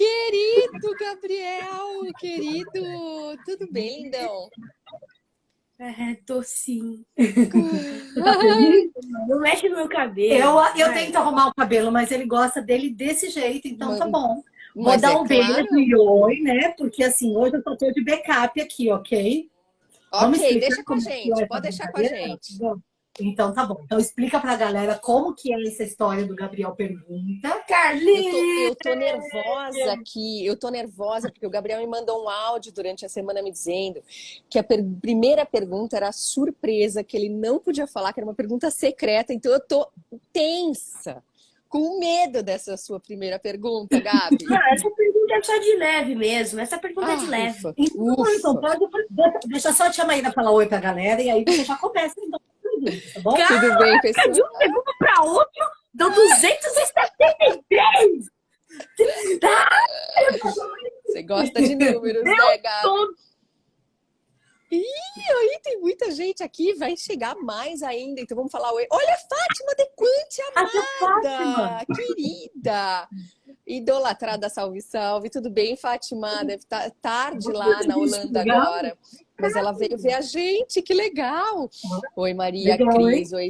Querido Gabriel, querido, tudo bem, lindão? É, tô sim. Não mexe no meu cabelo. Eu, eu tento arrumar o cabelo, mas ele gosta dele desse jeito, então tá bom. Vou Mas dar é um beijo claro. e oi, né? Porque assim, hoje eu só tô de backup aqui, ok? Ok, deixa com a é gente, essa pode deixar com a gente. Então tá bom. Então explica pra galera como que é essa história do Gabriel Pergunta. Eu tô, Carlinhos! eu tô nervosa aqui, eu tô nervosa porque o Gabriel me mandou um áudio durante a semana me dizendo que a per- primeira pergunta era surpresa, que ele não podia falar, que era uma pergunta secreta, então eu tô tensa, com medo dessa sua primeira pergunta, Gabi. Ah, essa pergunta é só de leve mesmo. Essa pergunta é de Ah, leve. ufa, Então, ufa. então pode, deixa só a tia Maíra falar oi pra galera e aí você já começa então, tá bom? Tudo bem, pessoal? De um segundo para outro, deu 273! Você gosta de números, né, Gabi? Todo. Ih, aí tem muita gente aqui, vai chegar mais ainda, então vamos falar oi. Olha a Fátima Dequante, A tia Fátima. amada, querida, idolatrada, salve, salve. Tudo bem, Fátima? Deve estar tarde lá na Holanda agora, mas ela veio ver a gente, que legal. Oi, Maria Legal, Cris, oi.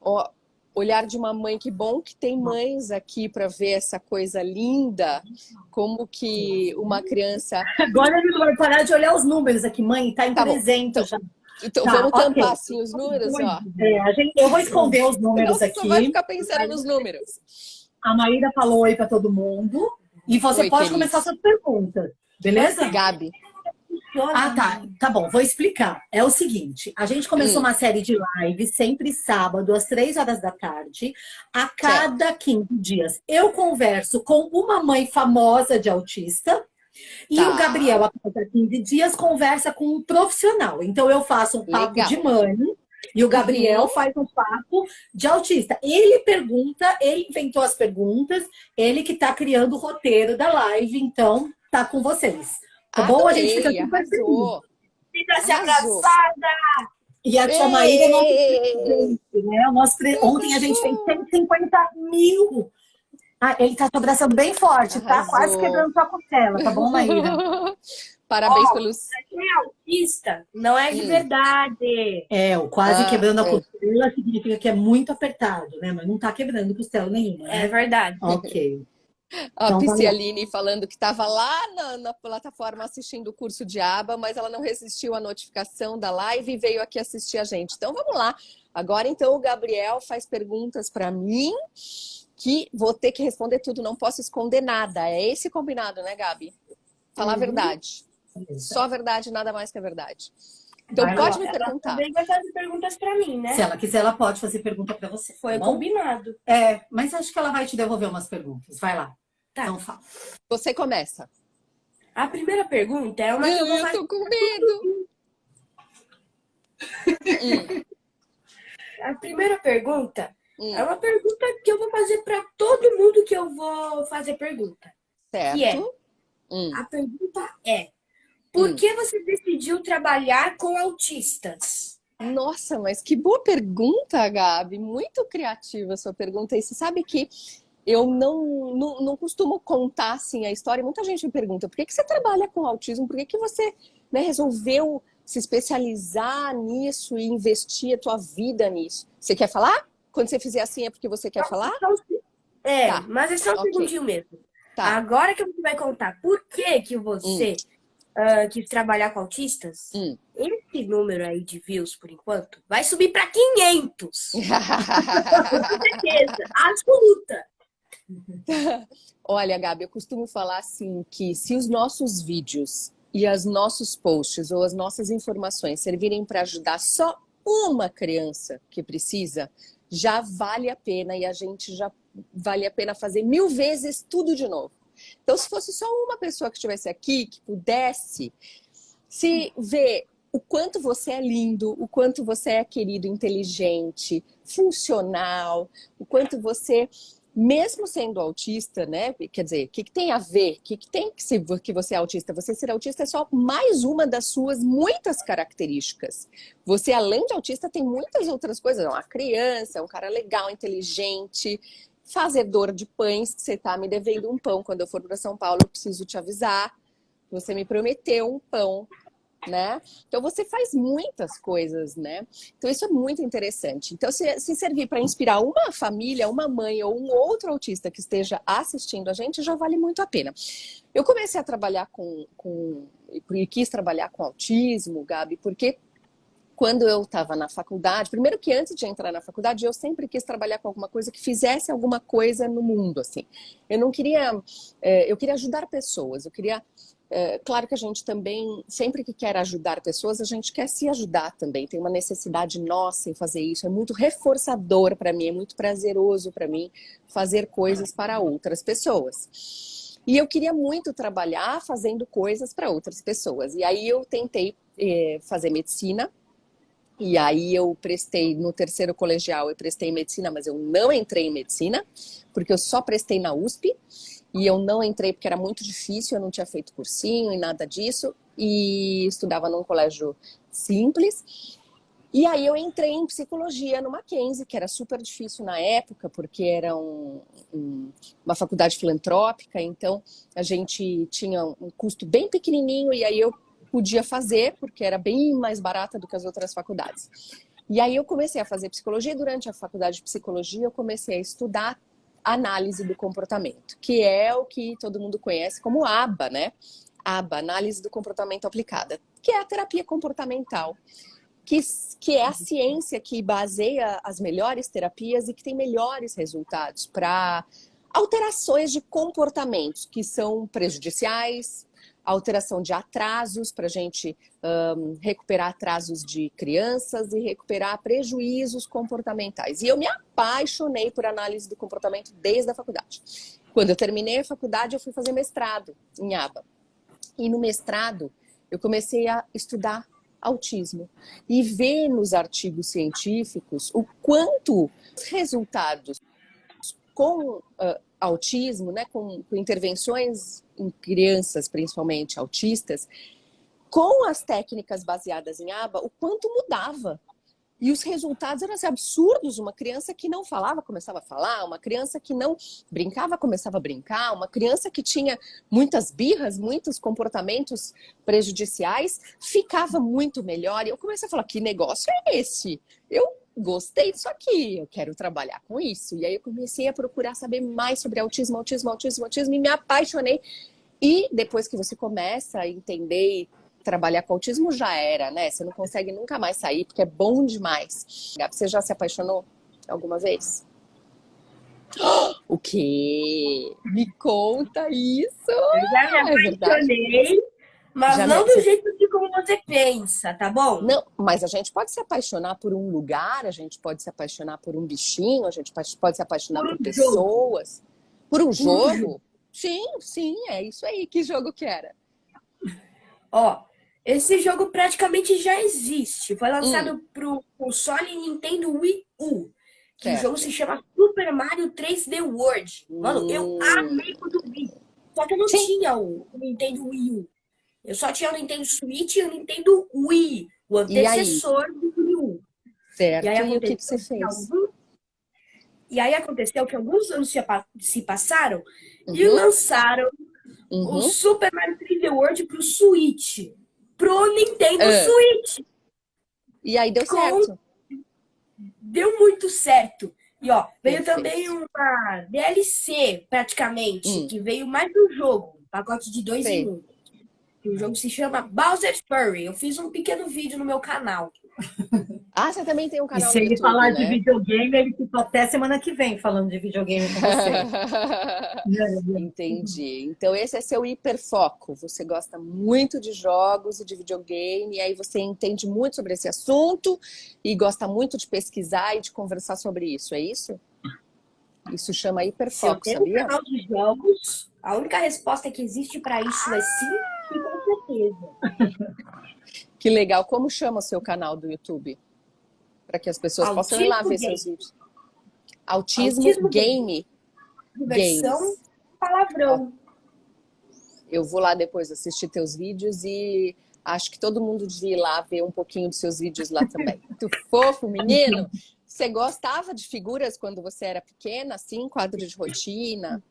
Ó, olhar de uma mãe, que bom que tem mães aqui para ver essa coisa linda, como que uma criança Agora ele vai parar de olhar os números aqui, mãe, tá em Tá bom, 300 já. Então, Tá, vamos ok. tampar assim os números, ó. É, a gente, eu vou esconder os números você só vai aqui. ficar pensando nos números. A Maíra falou oi pra todo mundo. E você Oi, pode querida. começar suas perguntas, beleza? Gabi, Ah, tá. Tá bom, vou explicar. É o seguinte, a gente começou Hum. uma série de lives sempre sábado, às três horas da tarde, a cada 15 dias. Eu converso com uma mãe famosa de autista e Tá. o Gabriel, a cada 15 dias, conversa com um profissional. Então, eu faço um papo Legal. de mãe e o Gabriel faz um papo de autista. Ele pergunta, ele inventou as perguntas, ele que tá criando o roteiro da live, então tá com vocês. Tá bom? A gente fica super feliz. arrasou. Fica se abraçada! E a tia Maíra é nosso Ei! presidente, né? O nosso pre- Ontem a gente fez 150 mil. Ah, ele tá te abraçando bem forte, tá? Arrasou. Quase quebrando sua costela, tá bom, Maíra? Parabéns Ó, pelos. Quem é autista não é de Hum. verdade. É, o quase Ah, quebrando a é. costela significa que é muito apertado, né? Mas não tá quebrando costela nenhuma, É né? verdade. Ok. A Então, tá Piscialine falando que estava lá na, na plataforma assistindo o curso de aba, mas ela não resistiu à notificação da live e veio aqui assistir a gente. Então vamos lá. Agora então o Gabriel faz perguntas para mim que vou ter que responder tudo, não posso esconder nada. É esse combinado, né, Gabi? Falar a Uhum. verdade. Só a verdade, nada mais que a verdade. Então Vai pode lá. me perguntar. Também vai fazer perguntas pra mim, né? Se ela quiser, ela pode fazer pergunta pra você. Foi tá bom? combinado. É, mas acho que ela vai te devolver umas perguntas. Vai lá. Tá. Então fala. Você começa. A primeira pergunta é uma que eu vou Eu tô com medo. Hum, A primeira pergunta hum, é uma pergunta que eu vou fazer pra todo mundo que eu vou fazer pergunta. certo. que é? Hum. A pergunta é: por Hum. que você decidiu trabalhar com autistas? Nossa, mas que boa pergunta, Gabi. Muito criativa a sua pergunta. E você sabe que eu não, não, não costumo contar assim a história. Muita gente me pergunta por que, que você trabalha com autismo? Por que, que você né, resolveu se especializar nisso e investir a tua vida nisso? Você quer falar? Quando você fizer assim é porque você quer falar? É, Tá. mas é só um Ok. segundinho mesmo. Tá. Agora que você vai contar por que, que você ah, quis trabalhar com autistas, Hum. esse número aí de views, por enquanto, vai subir para 500. Com certeza, absoluta. Olha, Gabi, eu costumo falar assim que se os nossos vídeos e os nossos posts ou as nossas informações servirem para ajudar só uma criança que precisa, já vale a pena e a gente já vale a pena fazer mil vezes tudo de novo. Então, se fosse só uma pessoa que estivesse aqui, que pudesse se ver o quanto você é lindo, o quanto você é querido, inteligente, funcional, o quanto você mesmo sendo autista, né? Quer dizer, o que, que tem a ver? O que, que tem que ser que você é autista? Você ser autista é só mais uma das suas muitas características. Você, além de autista, tem muitas outras coisas. É uma criança, é um cara legal, inteligente, fazedor de pães, que você tá me devendo um pão. Quando eu for para São Paulo, eu preciso te avisar. Você me prometeu um pão né? Então você faz muitas coisas, né? Então isso é muito interessante. Então se, se servir para inspirar uma família, uma mãe ou um outro autista que esteja assistindo a gente, já vale muito a pena. Eu comecei a trabalhar com, com e quis trabalhar com autismo, Gabi, porque quando eu estava na faculdade, primeiro que antes de entrar na faculdade, eu sempre quis trabalhar com alguma coisa que fizesse alguma coisa no mundo, assim. Eu não queria, eh, eu queria ajudar pessoas, eu queria é, claro que a gente também, sempre que quer ajudar pessoas, a gente quer se ajudar também. Tem uma necessidade nossa em fazer isso. É muito reforçador para mim, é muito prazeroso para mim fazer coisas para outras pessoas. E eu queria muito trabalhar fazendo coisas para outras pessoas. E aí eu tentei é, fazer medicina. E aí eu prestei no terceiro colegial, eu prestei medicina, mas eu não entrei em medicina, porque eu só prestei na USP. E eu não entrei porque era muito difícil, eu não tinha feito cursinho e nada disso. E estudava num colégio simples. E aí eu entrei em psicologia no Mackenzie, que era super difícil na época, porque era um, um, uma faculdade filantrópica, então a gente tinha um custo bem pequenininho e aí eu podia fazer, porque era bem mais barata do que as outras faculdades. E aí eu comecei a fazer psicologia, durante a faculdade de psicologia eu comecei a estudar análise do comportamento, que é o que todo mundo conhece como ABA, né? ABA, análise do comportamento aplicada, que é a terapia comportamental, que, que é a ciência que baseia as melhores terapias e que tem melhores resultados para alterações de comportamentos que são prejudiciais, alteração de atrasos para a gente um, recuperar atrasos de crianças e recuperar prejuízos comportamentais. E eu me apaixonei por análise do comportamento desde a faculdade. Quando eu terminei a faculdade, eu fui fazer mestrado em ABA. E no mestrado, eu comecei a estudar autismo e ver nos artigos científicos o quanto os resultados com uh, autismo, né, com, com intervenções em crianças, principalmente autistas, com as técnicas baseadas em aba, o quanto mudava. E os resultados eram assim, absurdos. Uma criança que não falava começava a falar, uma criança que não brincava começava a brincar, uma criança que tinha muitas birras, muitos comportamentos prejudiciais, ficava muito melhor. E eu comecei a falar: que negócio é esse? Eu gostei disso aqui, eu quero trabalhar com isso. E aí eu comecei a procurar saber mais sobre autismo, autismo, autismo, autismo e me apaixonei. E depois que você começa a entender e trabalhar com autismo, já era, né? Você não consegue nunca mais sair, porque é bom demais. Você já se apaixonou alguma vez? O quê? Me conta isso! Eu já me é apaixonei, é mas não do jeito de como você pensa, tá bom? Não, mas a gente pode se apaixonar por um lugar, a gente pode se apaixonar por um bichinho, a gente pode se apaixonar por, por pessoas. Jogo. Por um jogo? Um jogo? Sim, sim, é isso aí. Que jogo que era? Ó, esse jogo praticamente já existe. Foi lançado hum. pro console Nintendo Wii U. Que certo. o jogo se chama Super Mario 3D World. Mano, hum. eu amei quando vi. Só que eu não Sim. tinha o Nintendo Wii U. Eu só tinha o Nintendo Switch e o Nintendo Wii, o antecessor do Wii U. Certo, e, aí e o que, que você fez? Algum... E aí aconteceu que alguns anos se passaram uhum. e lançaram uhum. o Super Mario 3D World pro Switch. Pro Nintendo uh. Switch. E aí deu Com... certo. Deu muito certo. E ó, veio Perfeito. também uma DLC, praticamente, hum. que veio mais do jogo. Pacote de dois em um. O jogo se chama Bowser's Fury. Eu fiz um pequeno vídeo no meu canal. Ah, você também tem um canal e se ele YouTube, falar né? de videogame, ele ficou até semana que vem falando de videogame com você. Entendi. Então esse é seu hiperfoco. Você gosta muito de jogos e de videogame, e aí você entende muito sobre esse assunto e gosta muito de pesquisar e de conversar sobre isso, é isso? Isso chama hiperfoco, Se eu sabia? Um canal de jogos, a única resposta que existe para isso é sim certeza. Que legal. Como chama o seu canal do YouTube? Para que as pessoas Autismo possam ir lá ver game. seus vídeos. Autismo, Autismo Game. Games. palavrão. Eu vou lá depois assistir teus vídeos e acho que todo mundo devia ir lá ver um pouquinho dos seus vídeos lá também. Muito fofo, menino. Você gostava de figuras quando você era pequena, assim, quadro de rotina?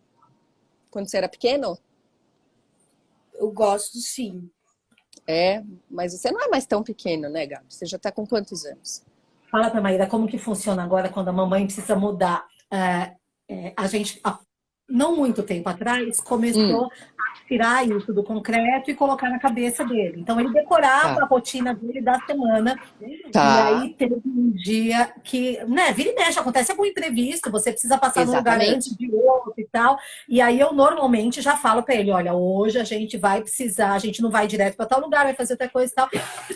Quando você era pequeno? Eu gosto, sim. É, mas você não é mais tão pequeno, né, Gabi? Você já está com quantos anos? Fala para Maíra como que funciona agora quando a mamãe precisa mudar. É, é, a gente, não muito tempo atrás, começou hum tirar isso do concreto e colocar na cabeça dele. Então ele decorava tá. a rotina dele da semana. Tá. E aí teve um dia que, né, vira e mexe, acontece algum imprevisto, você precisa passar Exatamente. no lugar antes de outro e tal. E aí eu normalmente já falo para ele, olha, hoje a gente vai precisar, a gente não vai direto para tal lugar, vai fazer outra coisa e tal.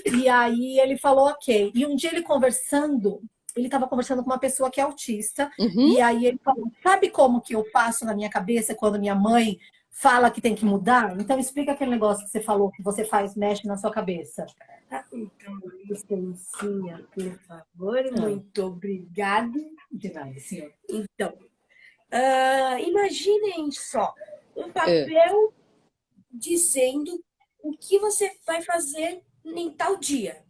E aí ele falou, ok. E um dia ele conversando, ele estava conversando com uma pessoa que é autista, uhum. e aí ele falou, sabe como que eu passo na minha cabeça quando minha mãe fala que tem que mudar? Então explica aquele negócio que você falou, que você faz, mexe na sua cabeça. Ah, então, licencinha, por favor. Ah. Muito obrigada. De nada, senhor. Então, uh, imaginem só, um papel é. dizendo o que você vai fazer em tal dia.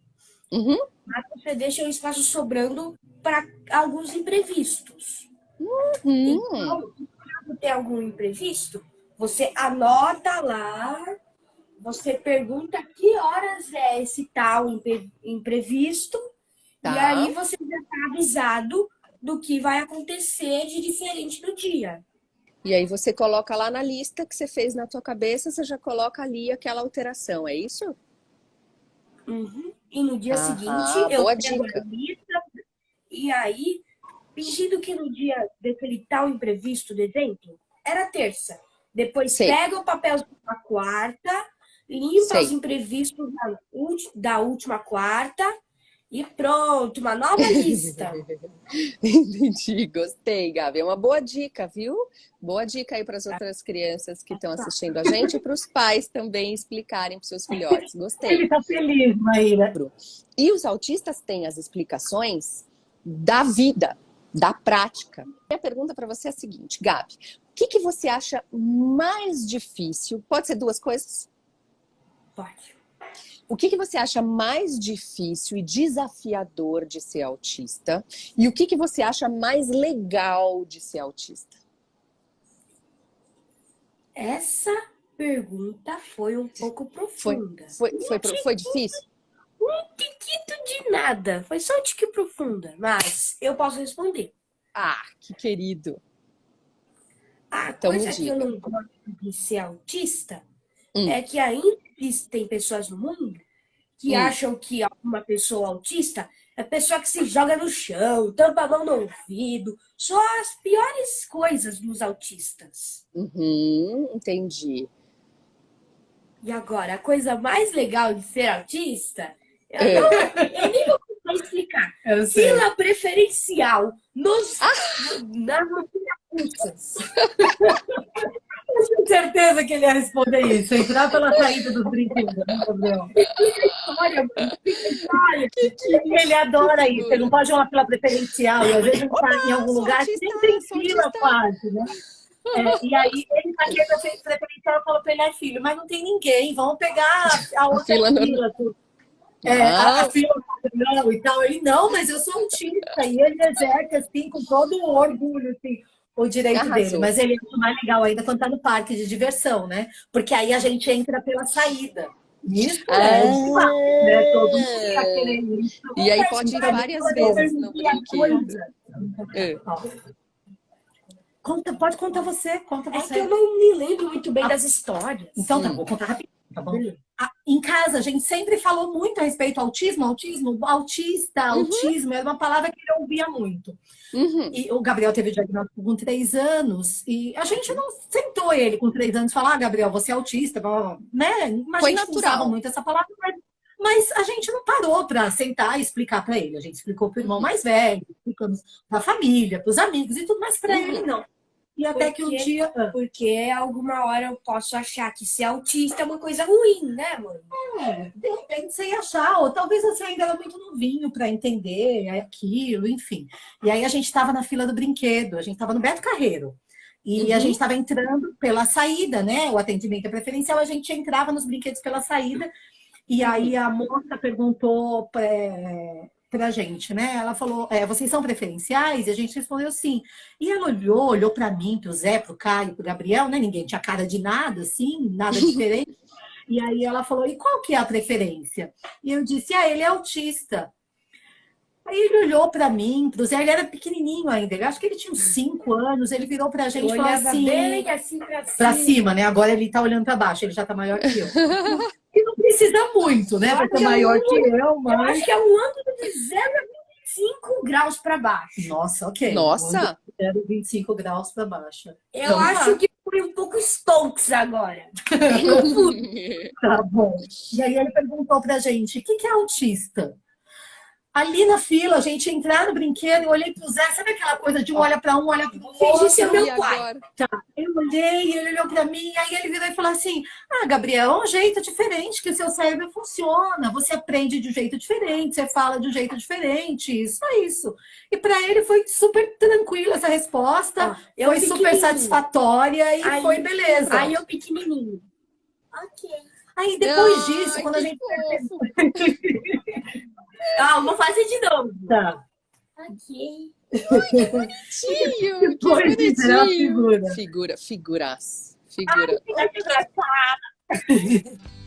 Uhum. Mas você deixa o espaço sobrando para alguns imprevistos. Uhum. Então, quando tem algum imprevisto, você anota lá, você pergunta que horas é esse tal imprevisto, tá. e aí você já está avisado do que vai acontecer de diferente no dia. E aí você coloca lá na lista que você fez na tua cabeça, você já coloca ali aquela alteração, é isso? Uhum. E no dia seguinte eu pego a lista, e aí, fingindo que no dia daquele tal imprevisto do evento, era terça. Depois Sei. pega o papel da quarta, limpa Sei. os imprevistos da, da última quarta e pronto, uma nova lista. Entendi, gostei, Gabi. É uma boa dica, viu? Boa dica aí para as outras crianças que estão assistindo a gente e para os pais também explicarem para seus filhotes. Gostei. Ele está feliz, Maíra. E os autistas têm as explicações da vida, da prática. Minha pergunta para você é a seguinte, Gabi, o que, que você acha mais difícil? Pode ser duas coisas? Pode. O que, que você acha mais difícil e desafiador de ser autista? E o que, que você acha mais legal de ser autista? Essa pergunta foi um pouco profunda. Foi, foi, foi, foi difícil? um tiquito de nada. Foi só um tique profunda, mas eu posso responder. Ah, que querido. A então, coisa que eu não gosto de ser autista hum. é que ainda existem pessoas no mundo que hum. acham que uma pessoa autista é pessoa que se joga no chão, tampa a mão no ouvido. Só as piores coisas dos autistas. Uhum, entendi. E agora, a coisa mais legal de ser autista eu, é. não, eu nem vou explicar. Fila preferencial nos, ah. nas russas. Eu tenho certeza que ele ia responder isso. Entrar pela saída dos brinquedos, né, Gabriel? Olha, ele adora isso. Ele não pode ir uma fila preferencial. E às vezes está em algum lugar, sempre tem fila quase, né? É, e aí ele tá querendo preferencial, eu falo pra ele, é filho, mas não tem ninguém, vamos pegar a outra fila. fila é, a, a fila não, e tal. Ele, não, mas eu sou autista. E ele exerce, assim, com todo o orgulho, assim, o direito Arrasou. dele. Mas ele é mais legal ainda quando tá no parque de diversão, né? Porque aí a gente entra pela saída. Isso é ah, é demais, né? Todo mundo tá querendo isso. E aí pode ir várias vezes no brinquedo. É. Conta, pode contar você, conta você. É que eu não me lembro muito bem ah, das histórias. Então tá, vou contar rapidinho. Tá bom? Em casa, a gente sempre falou muito a respeito do autismo, autismo, autista, uhum. autismo, era uma palavra que ele ouvia muito. Uhum. E o Gabriel teve diagnóstico com três anos, e a gente não sentou ele com três anos e falou, ah, Gabriel, você é autista, né? Mas Foi a gente natural. usava muito essa palavra, mas, mas a gente não parou para sentar e explicar para ele. A gente explicou para o irmão mais velho, explicamos para a família, para os amigos e tudo, mas para uhum. ele não. E até porque, que um dia. Ah. Porque alguma hora eu posso achar que ser autista é uma coisa ruim, né, mano? É, de repente você ia achar, ou talvez você ainda era muito novinho para entender aquilo, enfim. E aí a gente estava na fila do brinquedo, a gente estava no Beto Carreiro. E uhum. a gente estava entrando pela saída, né? O atendimento é preferencial, a gente entrava nos brinquedos pela saída. E aí a moça perguntou pra gente, né? Ela falou, é, vocês são preferenciais? E a gente respondeu sim. E ela olhou, olhou para mim, pro Zé, pro Caio, pro Gabriel, né? Ninguém tinha cara de nada, assim, nada diferente. e aí ela falou, e qual que é a preferência? E eu disse, ah, ele é autista. Aí ele olhou para mim, pro Zé, ele era pequenininho ainda, eu acho que ele tinha uns 5 anos, ele virou pra gente e falou assim... bem assim pra cima. Pra cima, né? Agora ele tá olhando para baixo, ele já tá maior que eu. e não precisa muito, né? Pra ser maior que eu, mas... Eu acho que é um ângulo de 0,25 graus para baixo. Nossa, ok. Nossa! 0,25 graus para baixo. Eu então, acho tá. que foi um pouco Stokes agora. tá bom. E aí ele perguntou pra gente, o que, que é autista? Ali na fila, a gente entrar no brinquedo, eu olhei pro Zé, sabe aquela coisa de um olha para um, olha para o outro? Fingi meu pai. Tá. Eu olhei, ele olhou para mim, aí ele virou e falou assim, ah, Gabriel, é um jeito diferente que o seu cérebro funciona, você aprende de um jeito diferente, você fala de um jeito diferente, é isso. E para ele foi super tranquila essa resposta, ah, foi super satisfatória e aí, foi beleza. Aí eu pequenininho. Ok. Aí depois disso, quando a gente... Ah, vou fazer de novo. Tá. Ok. Ai, que bonitinho! que bonitinho! Figura. Figura, figuras. Figura. Ai, que engraçada.